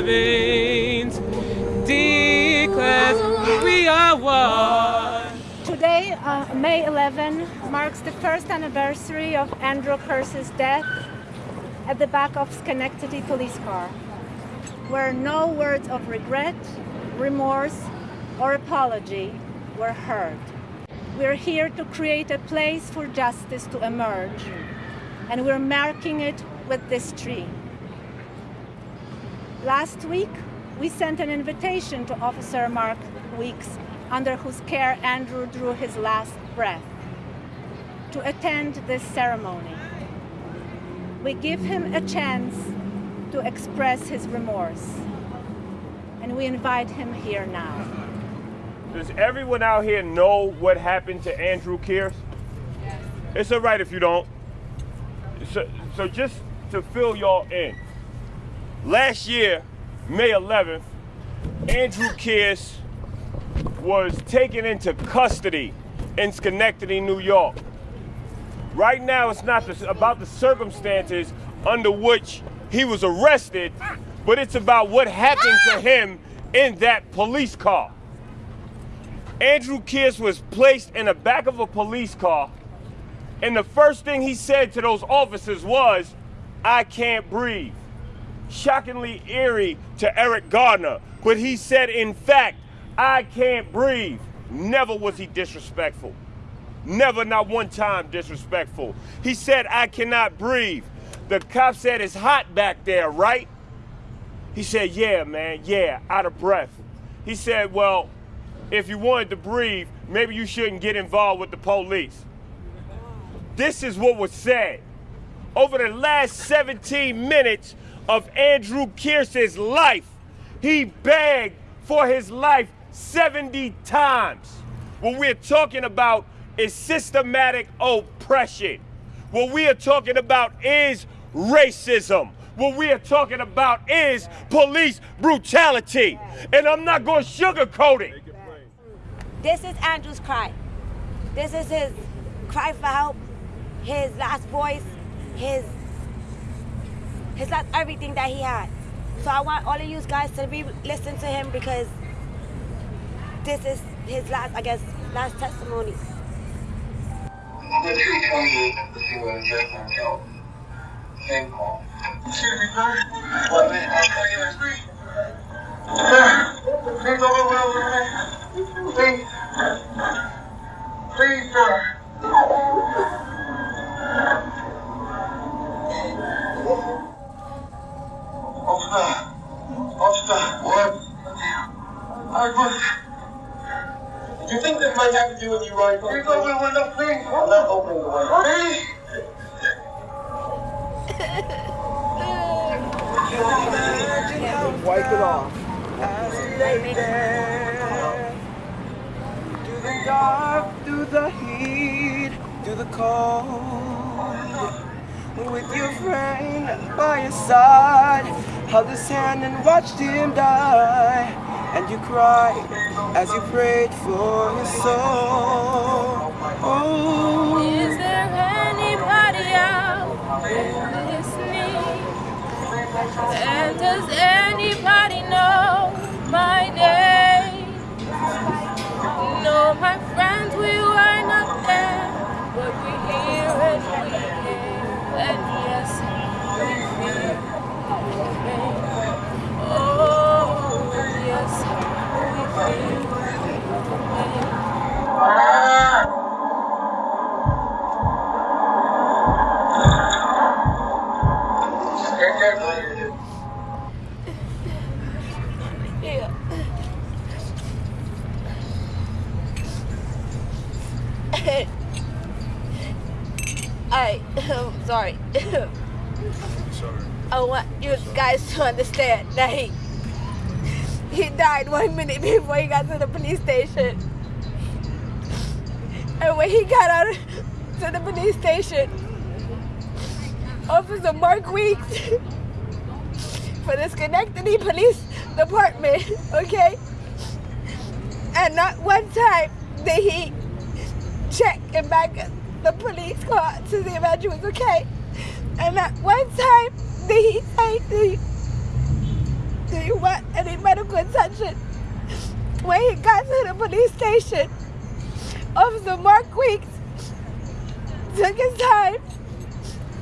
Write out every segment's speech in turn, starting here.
veins declares we are one. Today, uh, May 11, marks the first anniversary of Andrew Kearse's death at the back of Schenectady police car, where no words of regret, remorse, or apology were heard. We're here to create a place for justice to emerge, and we're marking it with this tree. Last week, we sent an invitation to Officer Mark Weeks, under whose care Andrew drew his last breath, to attend this ceremony. We give him a chance to express his remorse, and we invite him here now. Does everyone out here know what happened to Andrew Kearse? It's all right if you don't. So, so just to fill y'all in, last year, May 11th, Andrew Kearse was taken into custody in Schenectady, New York. Right now, it's not the, about the circumstances under which he was arrested, but it's about what happened to ah! him in that police car. Andrew Kearse was placed in the back of a police car, and the first thing he said to those officers was, I can't breathe. Shockingly eerie to Eric Garner, but he said, in fact, I can't breathe. Never was he disrespectful. Never, not one time disrespectful. He said, I cannot breathe. The cop said, It's hot back there, right? He said, Yeah, man, yeah, out of breath. He said, Well, if you wanted to breathe, maybe you shouldn't get involved with the police. This is what was said. Over the last 17 minutes of Andrew Kearse's life, he begged for his life 70 times. What we're talking about is systematic oppression. What we are talking about is racism. What we are talking about is police brutality. And I'm not going to sugarcoat it. This is Andrew's cry. This is his cry for help, his last voice, his his last everything that he had. So I want all of you guys to be listen to him because this is his last, I guess, last testimony. The 328 was just myself. Same call. Excuse me, sir. What, was... You might have to do with you right Please open the window, please. I'm not opening the window. Please. Wipe it off. As you lay there, through the dark, through the heat, through the cold, with your friend by your side, held his hand and watched him die, and you cried as you prayed for your soul. Oh, Is there anybody out there listening? And does anybody know I, I'm sorry. I want you guys to understand that he, he died one minute before he got to the police station. And when he got out to the police station, Officer Mark Weeks for the Schenectady Police Department, okay? And not one time did he check and back the police car to see if Andrew was okay. And not one time did he say, want any medical attention? When he got to the police station, Officer Mark Weeks took his time,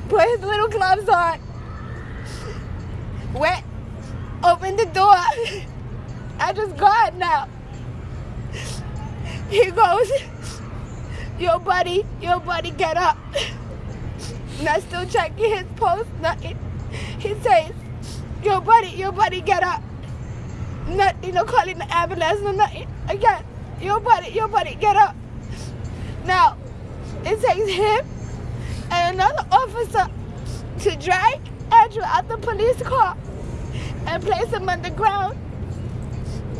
put his little gloves on, went, opened the door. I just got now. He goes, Yo, buddy, yo, buddy, get up. Not still checking his post, nothing. He says, Yo, buddy, your buddy, get up. Not, you know, calling the ambulance, no, nothing. Again, your buddy, your buddy, get up. Now, it takes him and another officer to drag Andrew out the police car and place him on the ground.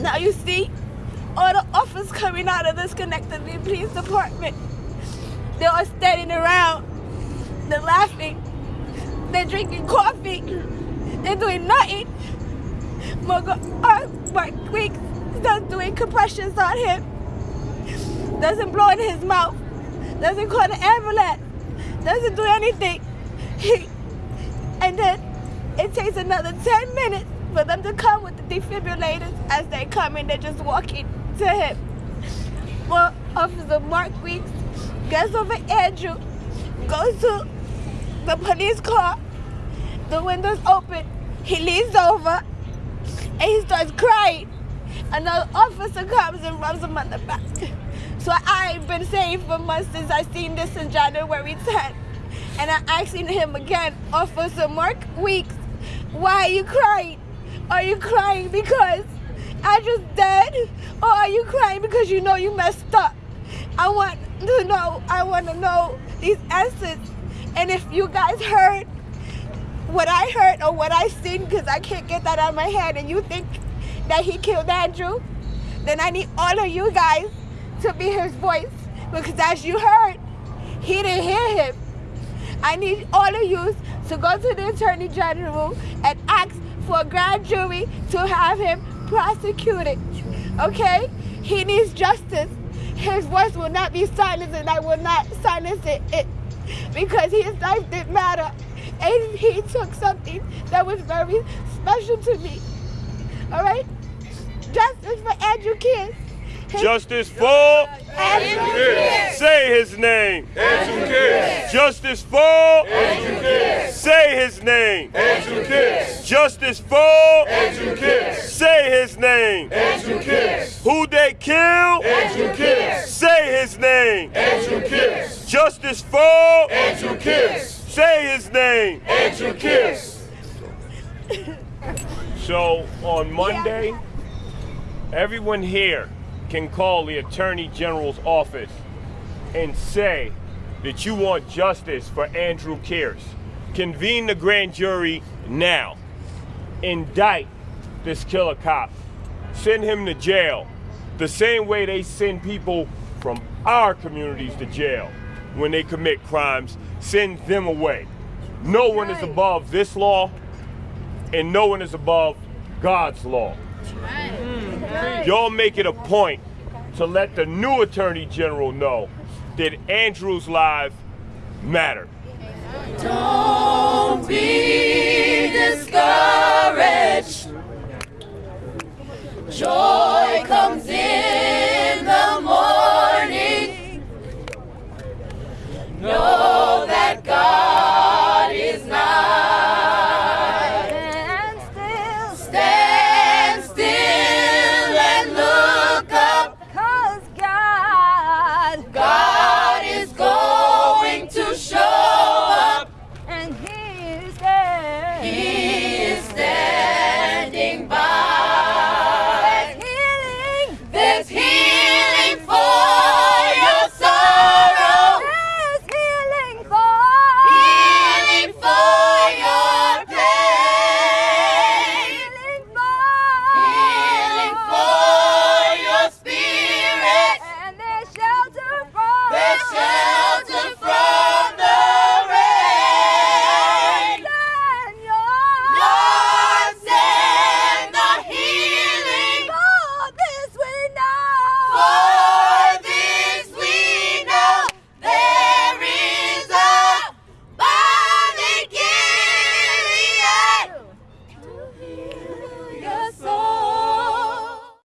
Now you see all the officers coming out of this Schenectady Police Department. They are all standing around, they're laughing, they're drinking coffee, they're doing nothing. Mark, uh, Mark Weeks starts doing compressions on him, doesn't blow in his mouth, doesn't call the ambulance, doesn't do anything. He, and then it takes another 10 minutes for them to come with the defibrillators as they come in, they're just walking to him. Well, Officer Mark Weeks gets over Andrew, goes to the police car, the windows open, he leans over, and he starts crying. Another officer comes and rubs him on the back. So I've been saying for months since I seen this in January 10th. And I asking him again, Officer Mark Weeks, why are you crying? Are you crying because I just dead? Or are you crying because you know you messed up? I want to know, I want to know these answers. And if you guys heard what I heard or what I seen, because I can't get that out of my head, and you think that he killed Andrew, then I need all of you guys to be his voice. Because as you heard, he didn't hear him. I need all of you to go to the Attorney General and ask for a grand jury to have him prosecuted. Okay? He needs justice. His voice will not be silenced and I will not silence it, it because his life didn't matter. And he took something that was very special to me. All right? Justice for Andrew Kiss. His- Justice for Andrew Kiss. Say his name. Andrew Kiss. Justice for Andrew Kiss. Say his name. Andrew Kiss. Justice for Andrew Kiss. Say his name. Andrew Kiss. Who they kill? Andrew Kiss. Say his name. Andrew Kiss. Justice for Andrew Kiss. Say his name. Andrew Kiss. So on Monday, everyone here can call the Attorney General's office and say that you want justice for Andrew Kearse. Convene the grand jury now. Indict this killer cop. Send him to jail the same way they send people from our communities to jail when they commit crimes. Send them away. No one is above this law and no one is above God's law. Y'all make it a point to let the new Attorney General know that Andrew's life matter. Don't be discouraged. Joy